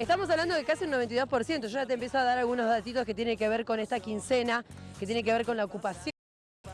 Estamos hablando de casi un 92%. Yo ya te empiezo a dar algunos datitos que tienen que ver con esta quincena, que tiene que ver con la ocupación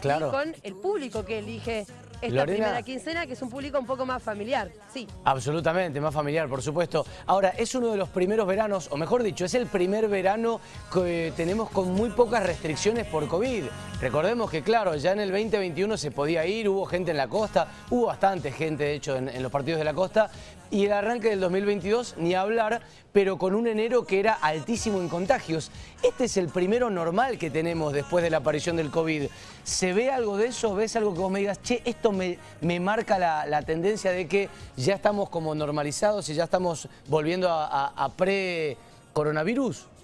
Claro. y con el público que elige esta Lorena. primera quincena, que es un público un poco más familiar. Sí. Absolutamente, más familiar, por supuesto. Ahora, es uno de los primeros veranos, o mejor dicho, es el primer verano que tenemos con muy pocas restricciones por COVID. Recordemos que, claro, ya en el 2021 se podía ir, hubo gente en la costa, hubo bastante gente, de hecho, en, en los partidos de la costa, y el arranque del 2022, ni hablar, pero con un enero que era altísimo en contagios. Este es el primero normal que tenemos después de la aparición del COVID. ¿Se ve algo de eso? ¿Ves algo que vos me digas, che, esto me, me marca la, tendencia de que ya estamos como normalizados y ya estamos volviendo a pre-coronavirus?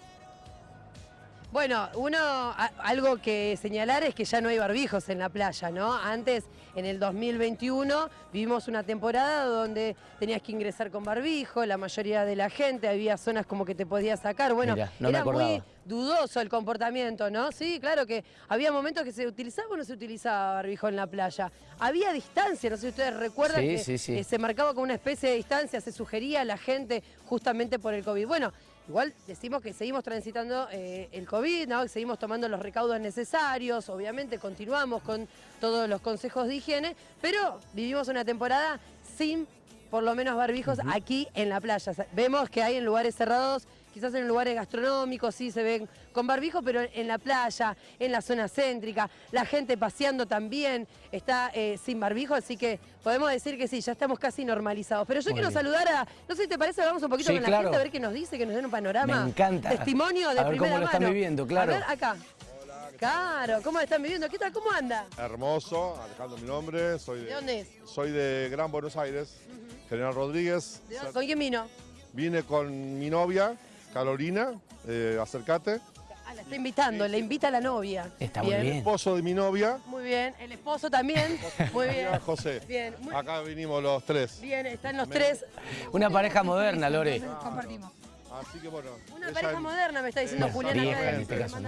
Bueno, uno, a- algo que señalar es que ya no hay barbijos en la playa, ¿no? Antes, en el 2021, vivimos una temporada donde tenías que ingresar con barbijo, la mayoría de la gente, había zonas como que te podías sacar. Bueno, Mirá, no me era muy dudoso el comportamiento, ¿no? Sí, claro que había momentos que se utilizaba o no se utilizaba barbijo en la playa. Había distancia, no sé si ustedes recuerdan Sí, que sí, sí. eh, se marcaba con una especie de distancia, se sugería a la gente justamente por el COVID. Bueno, igual decimos que seguimos transitando eh, el COVID, ¿no? que seguimos tomando los recaudos necesarios, obviamente continuamos con todos los consejos de higiene, pero vivimos una temporada sin por lo menos barbijos aquí en la playa. Vemos que hay en lugares cerrados, quizás en lugares gastronómicos sí se ven con barbijo, pero en la playa, en la zona céntrica, la gente paseando también está eh, sin barbijo, así que podemos decir que sí, ya estamos casi normalizados. Pero yo Muy quiero bien. saludar a, no sé si te parece, hablamos un poquito Sí, con la claro. gente a ver qué nos dice, que nos den un panorama. Me encanta. Testimonio de A ver primera cómo lo están mano. viviendo, claro. A ver, acá. Claro, ¿cómo lo están viviendo? ¿Qué tal? ¿Cómo anda? Hermoso, Alejandro mi nombre, soy ¿De de, dónde es? soy de Gran Buenos Aires, General Rodríguez. ¿De dónde- ¿Con quién vino? Vine con mi novia, Carolina, eh, acércate. Ah, la está invitando, le invita a la novia. Está muy bien. Esposo de mi novia, Muy bien, el esposo también. Muy bien. José. Bien, muy Acá vinimos los tres. bien, están los tres. Una pareja moderna, Lore. Compartimos. Así que bueno. Una pareja moderna, me está diciendo Esa, Julián. acá, vieja en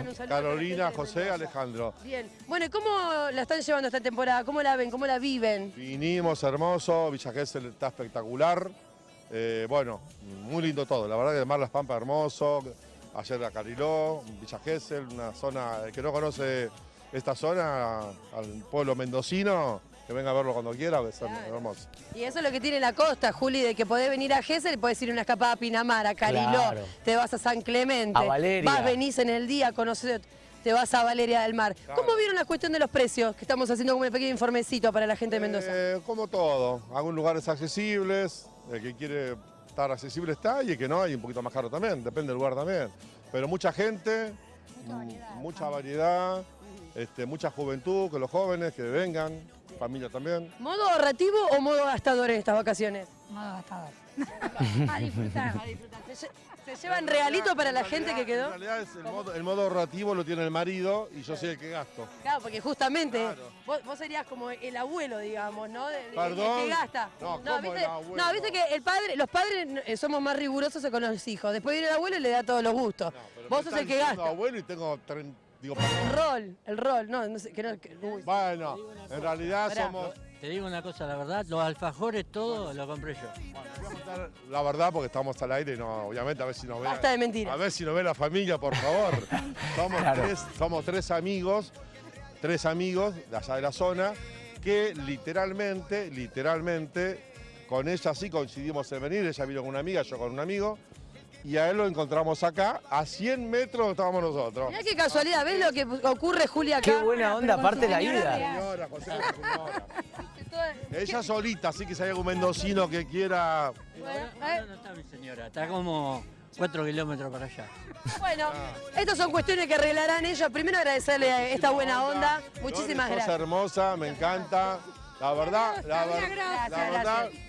este Carolina, José. Alejandro. Bien. Bueno, ¿y cómo la están llevando esta temporada? ¿Cómo la ven? ¿Cómo la viven? Vinimos, hermoso, Villa Gesell está espectacular. Eh, bueno, muy lindo todo. La verdad que Mar Las Pampas hermoso. Ayer a Cariló, Villa Gesell, una zona, el que no conoce esta zona, al pueblo mendocino, que venga a verlo cuando quiera, que es Claro. hermoso. Y eso es lo que tiene la costa, Juli, de que podés venir a Gesell, podés ir a una escapada a Pinamar, a Cariló, Claro. te vas a San Clemente, A Valeria. vas, venís en el día, conocés, te vas a Valeria del Mar. ¿Cómo vieron la cuestión de los precios? Que estamos haciendo como un pequeño informecito para la gente de Mendoza. Eh, como todo, algunos lugares accesibles, el que quiere estar accesible está y el que no, hay un poquito más caro también, depende del lugar también. Pero mucha gente, mm, mucha variedad, este, mucha juventud, que los jóvenes que vengan, familia también. ¿Modo ahorrativo o modo gastador en estas vacaciones? Modo gastador. A disfrutar. ¿Se, lle- se llevan regalito para la En gente que quedó? En realidad es el, modo, el modo ahorrativo lo tiene el marido y yo soy el que gasto. Claro, porque justamente Claro. vos, vos serías como el abuelo, digamos, ¿no? De- de- el Perdón. que gasta. No, ¿cómo ¿viste? no, viste que el padre, los padres eh, somos más rigurosos con los hijos. Después viene el abuelo y le da todos los gustos. No, vos sos el que gasta. abuelo y tengo, digo, El rol, el rol, no, no sé, que no, que- uy. bueno, en realidad Pará. somos... Te digo una cosa, la verdad, los alfajores todo lo compré yo. Bueno, voy a contar la verdad porque estamos al aire y no, obviamente a ver si nos ve. Basta de mentiras. A ver si nos ve la familia, por favor. Somos, Claro. tres, somos tres amigos, tres amigos de allá de la zona, que literalmente, literalmente, con ella sí coincidimos en venir. Ella vino con una amiga, yo con un amigo. Y a él lo encontramos acá, a 100 metros estábamos nosotros. Mirá qué casualidad, ¿ves lo que ocurre Julia acá? Qué buena onda, aparte la ida. real. Señora, José, señora. Ella solita, así que si hay algún mendocino que quiera Bueno, Ahora eh, no está mi señora, está como 4 kilómetros para allá. bueno, estas son cuestiones que arreglarán ellos. Primero agradecerle a esta buena onda. Muchísimas gracias. hermosa, me encanta. La verdad, la, ver- Gracias, la verdad, gracias.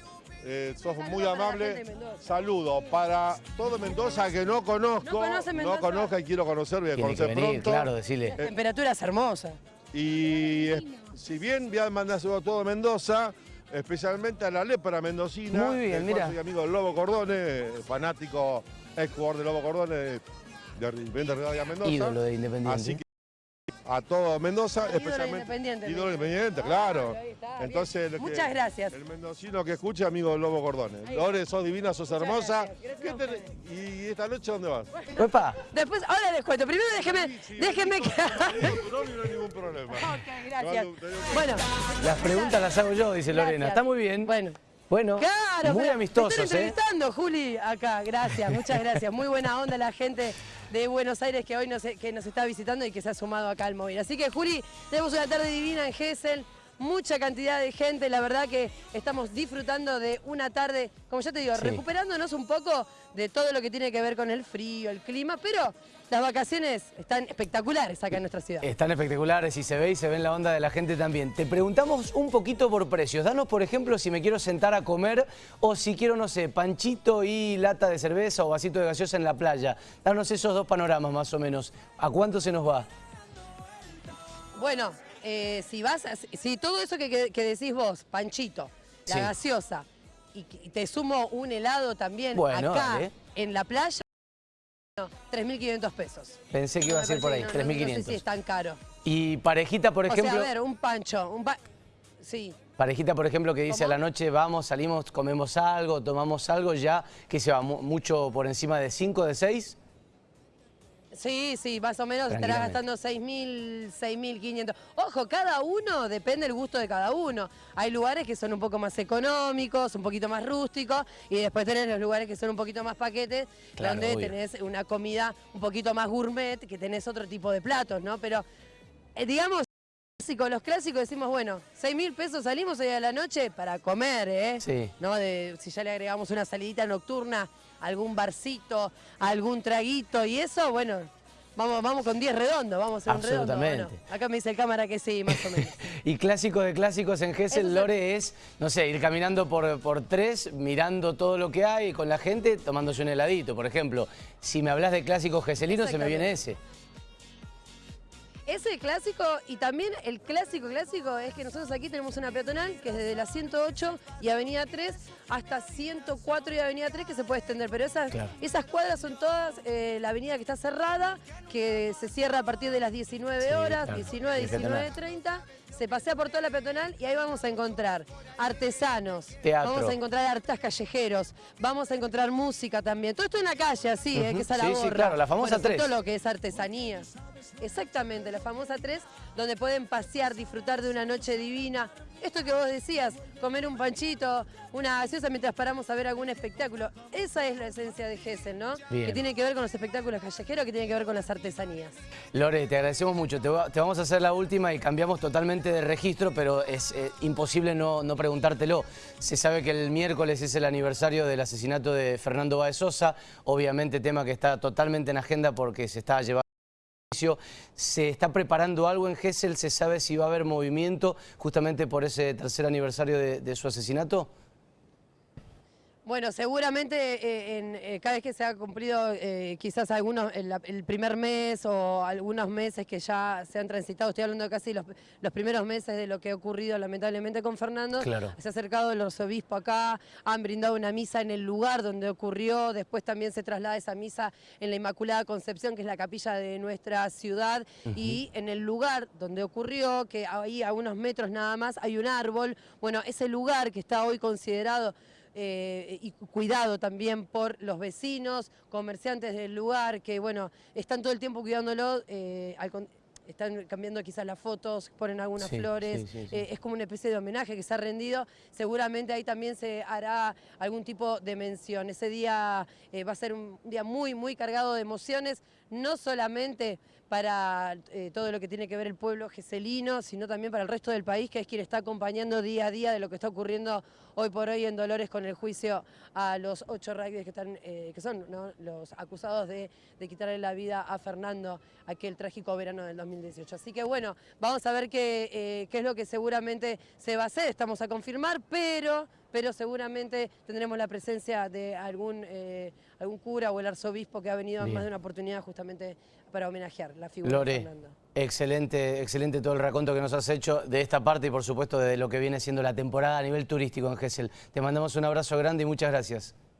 eh, sos Saludo muy amable. Saludo para todo Mendoza que no conozco, No conoce Mendoza. conozca y quiero conocer, voy a Tiene que conocer venir, pronto. claro, decirle. La temperatura es hermosa. Y si bien voy a mandar a todo Mendoza, especialmente a la lepra mendocina. Muy bien, mira. Soy amigo del Lobo Cordone, fanático, ex jugador del Lobo Cordone de Independiente Rivadavia Mendoza. Ídolo de Independiente. Así que a todo Mendoza, Ídolo especialmente independiente, ídolo independiente, Ah, claro. ahí está, bien. Entonces, lo que- Muchas gracias. El mendocino que escucha, amigo Lobo Gordones. Lore, sos divina, sos Muchas hermosa. gracias. Gracias ¿Qué a tenés? ¿Y esta noche dónde vas? Epa, Después, ahora les cuento. Primero déjeme, Sí, sí, déjeme que... No hay ningún problema. Ok, gracias. Bueno. las preguntas las hago yo, dice Lorena. Gracias. Está muy bien. Bueno. Bueno, Claro, muy amistosos, me están ¿eh? entrevistando, Juli, acá. Gracias, muchas gracias. Muy buena onda la gente de Buenos Aires que hoy nos, que nos está visitando y que se ha sumado acá al móvil. Así que, Juli, tenemos una tarde divina en Gessel. Mucha cantidad de gente, la verdad que estamos disfrutando de una tarde, como ya te digo, Sí. recuperándonos un poco de todo lo que tiene que ver con el frío, el clima, pero las vacaciones están espectaculares acá en nuestra ciudad. Están espectaculares y se ve y se ve en la onda de la gente también. Te preguntamos un poquito por precios. Danos, por ejemplo, si me quiero sentar a comer o si quiero, no sé, panchito y lata de cerveza o vasito de gaseosa en la playa. Danos esos dos panoramas más o menos. ¿A cuánto se nos va? Bueno, eh, si vas, a- si todo eso que, que- que decís vos, Panchito, la Sí. gaseosa, y, te sumo un helado también Bueno, acá dale. en la playa, no, 3.500 pesos. Pensé que iba a ser por ahí, no- no- No, sé 3.500. si es tan caro. Y parejita, por o ejemplo, sea, a ver, un pancho, un pa- Sí, parejita, por ejemplo, que dice ¿Cómo? a la noche vamos, salimos, comemos algo, tomamos algo, ya que se va mu- mucho por encima de 5, de 6. Sí, sí, más o menos estarás gastando 6.000, 6.500. Ojo, cada uno, depende del gusto de cada uno. Hay lugares que son un poco más económicos, un poquito más rústicos, y después tenés los lugares que son un poquito más paquetes, Claro, donde obvio. tenés una comida un poquito más gourmet, que tenés otro tipo de platos, ¿no? Pero, eh, digamos, clásico, los clásicos decimos, bueno, 6 mil pesos salimos hoy a la noche para comer, ¿eh? Sí. ¿No? De, si ya le agregamos una salidita nocturna, algún barcito, algún traguito y eso, bueno, vamos, vamos con 10 redondos, vamos a un redondo. ¿o no? Absolutamente. Acá me dice el cámara que sí, más o menos. Y clásico de clásicos en Gessel, es- Lore, es, no sé, ir caminando por, por tres, mirando todo lo que hay con la gente, tomándose un heladito. Por ejemplo, si me hablas de clásicos geselinos, se me viene ese. Ese clásico y también el clásico clásico es que nosotros aquí tenemos una peatonal que es desde la 108 y Avenida 3 hasta 104 y Avenida 3 que se puede extender, pero esas, Claro. esas cuadras son todas eh, la avenida que está cerrada, que se cierra a partir de las 19 Sí, horas, claro. 19, Y peatonal. 19.30, se pasea por toda la peatonal y ahí vamos a encontrar artesanos, Teatro. vamos a encontrar artistas callejeros, vamos a encontrar música también, todo esto en la calle así, eh, que es a la Sí, sí, claro, la famosa Bueno, sobre tres. todo lo que es artesanía. Exactamente, la famosa 3, donde pueden pasear, disfrutar de una noche divina. Esto que vos decías, comer un panchito, una gaseosa mientras paramos a ver algún espectáculo. Esa es la esencia de Gessel, ¿no? Bien. Que tiene que ver con los espectáculos callejeros, que tiene que ver con las artesanías. Lore, te agradecemos mucho. Te, va- te vamos a hacer la última y cambiamos totalmente de registro, pero es eh, imposible no, no preguntártelo. Se sabe que el miércoles es el aniversario del asesinato de Fernando Báez Sosa, obviamente tema que está totalmente en agenda porque se está llevando. ¿Se está preparando algo en Gessel? ¿Se sabe si va a haber movimiento justamente por ese tercer aniversario de, de su asesinato? Bueno, seguramente eh, en, eh, cada vez que se ha cumplido eh, quizás algunos, el, el primer mes o algunos meses que ya se han transitado, estoy hablando casi los, los primeros meses de lo que ha ocurrido lamentablemente con Fernando, Claro. se ha acercado el arzobispo acá, han brindado una misa en el lugar donde ocurrió, después también se traslada esa misa en la Inmaculada Concepción, que es la capilla de nuestra ciudad, y en el lugar donde ocurrió, que ahí a unos metros nada más hay un árbol, bueno, ese lugar que está hoy considerado eh, y cuidado también por los vecinos, comerciantes del lugar, que bueno, están todo el tiempo cuidándolo, eh, al están cambiando quizás las fotos, ponen algunas Sí, flores, sí, sí, sí. eh, es como una especie de homenaje que se ha rendido, seguramente ahí también se hará algún tipo de mención. Ese día eh, va a ser un día muy, muy cargado de emociones, no solamente para eh, todo lo que tiene que ver el pueblo geselino, sino también para el resto del país, que es quien está acompañando día a día de lo que está ocurriendo hoy por hoy en Dolores con el juicio a los ocho rugbyes que, están, eh, que son los acusados de, de quitarle la vida a Fernando aquel trágico verano del 2018. Así que bueno, vamos a ver qué, eh, qué es lo que seguramente se va a hacer, estamos a confirmar, pero, pero seguramente tendremos la presencia de algún, eh, algún cura o el arzobispo que ha venido en Bien. más de una oportunidad justamente para homenajear la figura de Fernando. excelente, excelente todo el raconto que nos has hecho de esta parte y por supuesto de lo que viene siendo la temporada a nivel turístico en Gessel. Te mandamos un abrazo grande y muchas gracias.